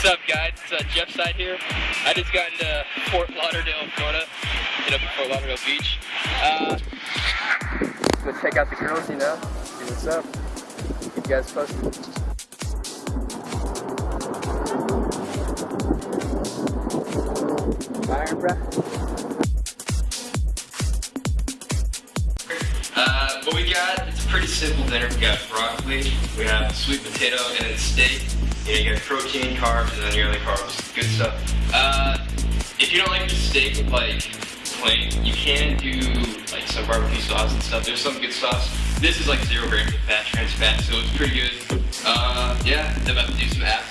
What's up, guys? It's uh, Jeff Seid here. I just got into Fort Lauderdale, Florida. Hit up Fort Lauderdale Beach. Uh, go check out the girls, you know. See what's up. Keep you guys posted. Iron, bruh. Uh, what we got, it's a pretty simple dinner. We got broccoli, we have sweet potato, and then steak. Know, you got protein, carbs, and then your other carbs. Good stuff. Uh, if you don't like steak like plain, you can do like some barbecue sauce and stuff. There's some good sauce. This is like zero grams of fat, trans fat, so it's pretty good. Uh, yeah, I'm about to do some abs